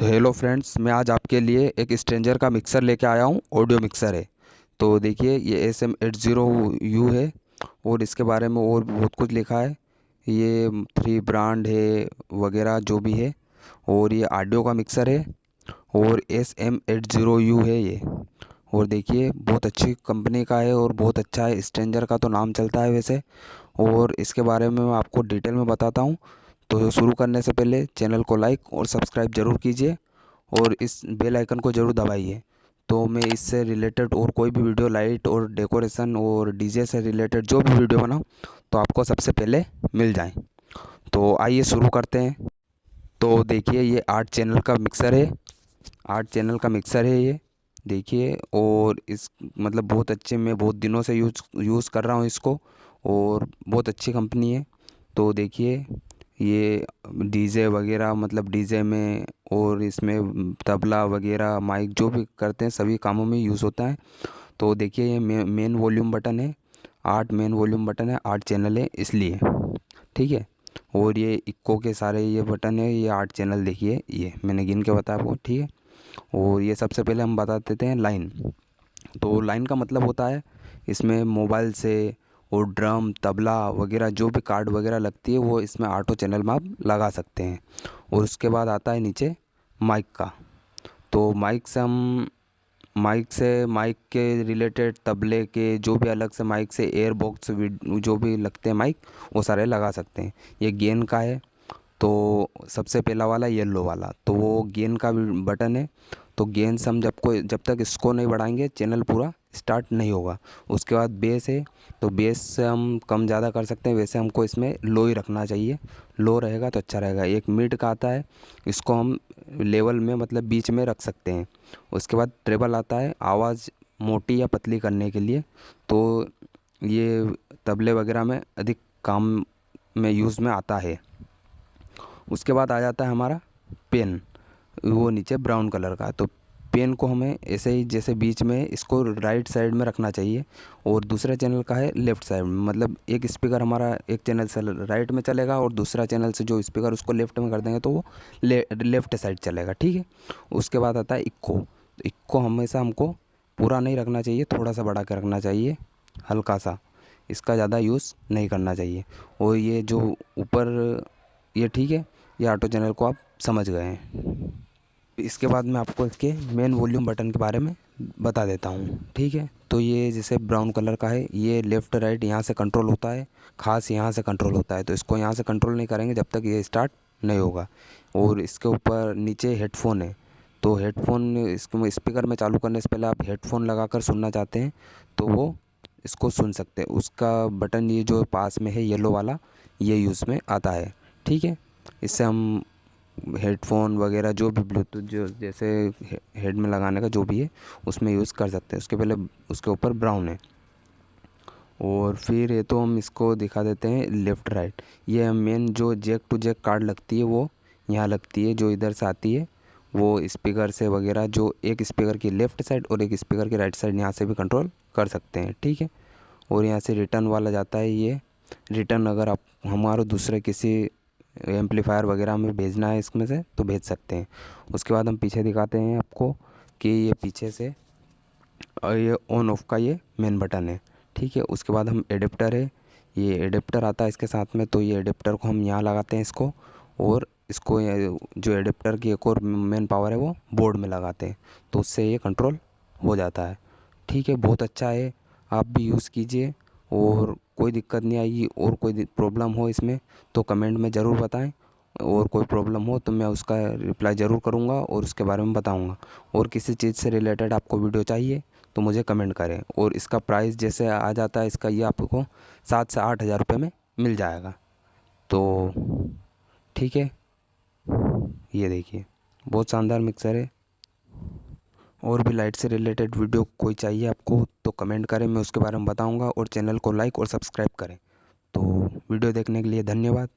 तो hello friends, मैं आज आपके लिए एक स्ट्रेंजर का मिक्सर लेके आया हूँ, ऑडियो मिक्सर है। तो देखिए, ये S M eight zero U है और इसके बारे में और बहुत कुछ लिखा है। ये थ्री ब्रांड है, वगैरह जो भी है, और ये ऑडियो का मिक्सर है, और S M eight zero U है ये। और देखिए, बहुत अच्छी कंपनी का है और बहुत अच्छा है, स्ट्रेंजर का तो नाम चलता है वैसे। और इसके बारे में मैं आपको डिटेल में बताता हूँ। तो शुरू करने से पहले चैनल को लाइक और सब्सक्राइब ज़रूर कीजिए और इस बेल आइकन को ज़रूर दबाइए। तो मैं इससे रिलेटेड और कोई भी वीडियो लाइट और डेकोरेशन और डीजे से रिलेटेड जो भी वीडियो बनाऊँ तो आपको सबसे पहले मिल जाए। तो आइए शुरू करते हैं। तो देखिए ये आठ चैनल का मिक्सर है। आठ चैनल का मिक्सर है ये, देखिए, और इस मतलब बहुत अच्छे मैं बहुत दिनों से यूज़, यूज़ कर रहा हूँ इसको और बहुत अच्छी कंपनी है। तो देखिए ये डीजे वगैरह मतलब डीजे में और इसमें तबला वगैरह माइक जो भी करते हैं, सभी कामों में यूज़ होता है। तो देखिए, ये मेन वॉल्यूम बटन है, आठ मेन वॉल्यूम बटन है, आठ चैनल है इसलिए, ठीक है? और ये इक्को के सारे ये बटन है, ये आठ चैनल देखिए, ये मैंने गिन के बताया आपको, ठीक है? और ये सबसे पहले हम बता देते हैं लाइन तो लाइन का मतलब होता है, इसमें मोबाइल से और ड्रम, तबला वगैरह, जो भी कार्ड वगैरह लगती है, वो इसमें ऑटो चैनल में आप लगा सकते हैं। और उसके बाद आता है नीचे माइक का। तो माइक से हम, माइक से, माइक के रिलेटेड तबले के जो भी अलग से माइक से एयर बॉक्स जो भी लगते हैं माइक, वो सारे लगा सकते हैं। ये गेन का है तो सबसे पहला वाला येलो वाला। तो वो गेन का भी बटन है। तो गेन से हम जब को जब तक इसको नहीं बढ़ाएँगे, चैनल पूरा स्टार्ट नहीं होगा। उसके बाद बेस है तो बेस से हम कम ज़्यादा कर सकते हैं। वैसे हमको इसमें लो ही रखना चाहिए। लो रहेगा तो अच्छा रहेगा। एक मिड का आता है, इसको हम लेवल में मतलब बीच में रख सकते हैं। उसके बाद ट्रेबल आता है, आवाज़ मोटी या पतली करने के लिए। तो ये तबले वगैरह में अधिक काम में यूज़ में आता है। उसके बाद आ जाता है हमारा पेन वो नीचे ब्राउन कलर का। तो पेन को हमें ऐसे ही जैसे बीच में इसको राइट साइड में रखना चाहिए और दूसरा चैनल का है लेफ़्ट साइड में। मतलब एक स्पीकर हमारा एक चैनल से राइट में चलेगा और दूसरा चैनल से जो स्पीकर उसको लेफ़्ट में कर देंगे तो वो ले, लेफ़्ट साइड चलेगा ठीक है? उसके बाद आता है इक्को तो इक्को हमेशा हमको पूरा नहीं रखना चाहिए थोड़ा सा बढ़ा के रखना चाहिए हल्का सा इसका ज़्यादा यूज़ नहीं करना चाहिए। और ये जो ऊपर ये ठीक है ये ऑटो चैनल को आप समझ गए हैं। इसके बाद मैं आपको इसके मेन वॉल्यूम बटन के बारे में बता देता हूँ, ठीक है? तो ये जैसे ब्राउन कलर का है, ये लेफ़्ट राइट यहाँ से कंट्रोल होता है, खास यहाँ से कंट्रोल होता है तो इसको यहाँ से कंट्रोल नहीं करेंगे जब तक ये स्टार्ट नहीं होगा। और इसके ऊपर नीचे हेडफोन है तो हेडफोन इसको स्पीकर में चालू करने से पहले आप हेडफोन लगा कर सुनना चाहते हैं तो वो इसको सुन सकते हैं। उसका बटन ये जो पास में है येलो वाला, ये यूज़ में आता है, ठीक है? इससे हम हेडफोन वगैरह जो भी ब्लूटूथ जो जैसे हेड में लगाने का जो भी है, उसमें यूज़ कर सकते हैं। उसके पहले उसके ऊपर ब्राउन है। और फिर ये तो हम इसको दिखा देते हैं लेफ़्ट राइट ये मेन जो जैक टू जैक कार्ड लगती है, वो यहाँ लगती है, जो इधर से आती है, वो स्पीकर से वगैरह जो एक स्पीकर की लेफ़्ट साइड और एक स्पीकर की राइट साइड यहाँ से भी कंट्रोल कर सकते हैं, ठीक है? और यहाँ से रिटर्न वाला जाता है ये। रिटर्न अगर आप, हमारे दूसरे किसी एम्पलीफायर वगैरह हमें भेजना है इसमें से तो भेज सकते हैं। उसके बाद हम पीछे दिखाते हैं आपको कि ये पीछे से, और ये ऑन ऑफ़ का ये मेन बटन है। ठीक है, उसके बाद हम एडेप्टर है। ये एडेप्टर आता है इसके साथ में तो ये एडेप्टर को हम यहाँ लगाते हैं इसको, और इसको जो एडेप्टर की एक और मेन पावर है वो बोर्ड में लगाते हैं। तो उससे ये कंट्रोल हो जाता है। ठीक है, बहुत अच्छा है। आप भी यूज़ कीजिए, और कोई दिक्कत नहीं आएगी और कोई प्रॉब्लम हो इसमें तो कमेंट में ज़रूर बताएँ। और कोई प्रॉब्लम हो तो मैं उसका रिप्लाई ज़रूर करूँगा और उसके बारे में बताऊँगा। और किसी चीज़ से रिलेटेड आपको वीडियो चाहिए तो मुझे कमेंट करें। और इसका प्राइस जैसे आ जाता है इसका ये आपको सात से आठ हज़ार रुपये में मिल जाएगा। तो ठीक है, ये देखिए, बहुत शानदार मिक्सर है। और भी लाइट से रिलेटेड वीडियो कोई चाहिए आपको तो कमेंट करें, मैं उसके बारे में बताऊँगा और चैनल को लाइक और सब्सक्राइब करें। तो वीडियो देखने के लिए धन्यवाद।